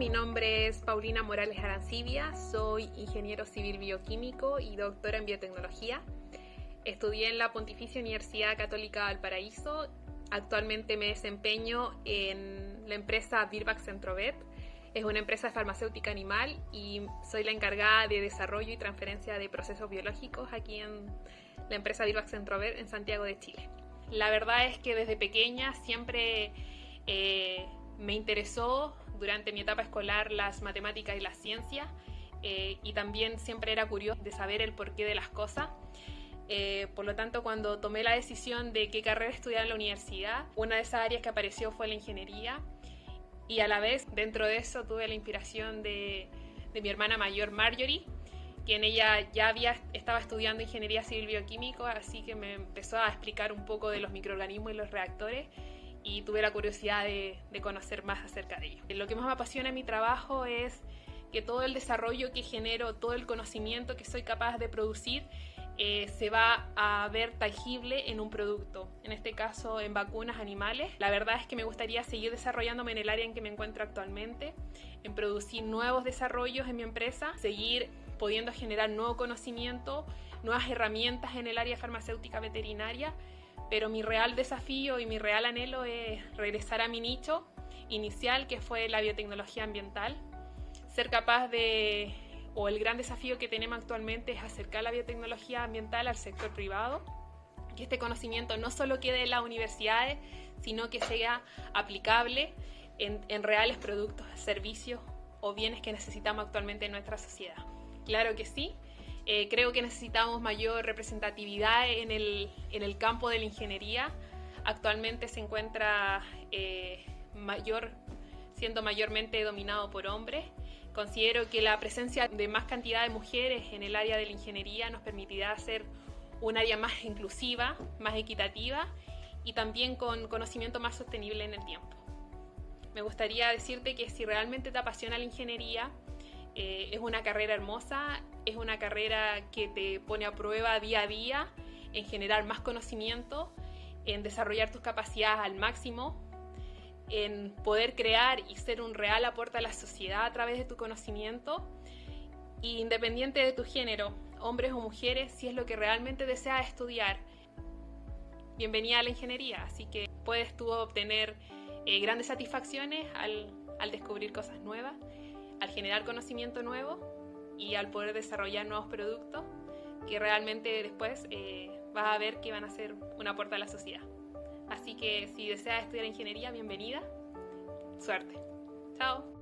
mi nombre es Paulina Morales Arancibia, soy ingeniero civil bioquímico y doctora en biotecnología. Estudié en la Pontificia Universidad Católica Valparaíso. Actualmente me desempeño en la empresa Virbac Centrovet. Es una empresa farmacéutica animal y soy la encargada de desarrollo y transferencia de procesos biológicos aquí en la empresa Virbac Centrovet en Santiago de Chile. La verdad es que desde pequeña siempre eh, me interesó durante mi etapa escolar las matemáticas y la ciencia eh, y también siempre era curioso de saber el porqué de las cosas. Eh, por lo tanto, cuando tomé la decisión de qué carrera estudiar en la universidad, una de esas áreas que apareció fue la ingeniería y a la vez dentro de eso tuve la inspiración de, de mi hermana mayor Marjorie, quien ella ya había, estaba estudiando ingeniería civil bioquímico, así que me empezó a explicar un poco de los microorganismos y los reactores y tuve la curiosidad de, conocer más acerca de ello. Lo que más me apasiona en mi trabajo es que todo el desarrollo que genero, todo el conocimiento que soy capaz de producir, eh, se va a ver tangible en un producto, en este caso en vacunas animales. La verdad es que me gustaría seguir desarrollándome en el área en que me encuentro actualmente, en producir nuevos desarrollos en mi empresa, seguir pudiendo generar nuevo conocimiento, nuevas herramientas en el área farmacéutica veterinaria pero mi real desafío y mi real anhelo es regresar a mi nicho inicial, que fue la biotecnología ambiental, ser capaz de, o el gran desafío que tenemos actualmente es acercar la biotecnología ambiental al sector privado, que este conocimiento no solo quede en las universidades, sino que sea aplicable en, en reales productos, servicios o bienes que necesitamos actualmente en nuestra sociedad. Claro que sí, eh, creo que necesitamos mayor representatividad en el, en el, campo de la ingeniería. Actualmente se encuentra eh, mayor, siendo mayormente dominado por hombres. Considero que la presencia de más cantidad de mujeres en el área de la ingeniería nos permitirá hacer un área más inclusiva, más equitativa y también con conocimiento más sostenible en el tiempo. Me gustaría decirte que si realmente te apasiona la ingeniería, eh, es una carrera hermosa, es una carrera que te pone a prueba día a día en generar más conocimiento, en desarrollar tus capacidades al máximo, en poder crear y ser un real aporte a la sociedad a través de tu conocimiento, independiente de tu género, hombres o mujeres, si es lo que realmente deseas estudiar. Bienvenida a la ingeniería, así que puedes tú obtener eh, grandes satisfacciones al descubrir cosas nuevas al generar conocimiento nuevo y al poder desarrollar nuevos productos que realmente después eh, vas a ver que van a ser un aporte a la sociedad. Así que si deseas estudiar ingeniería, bienvenida. Suerte. Chao.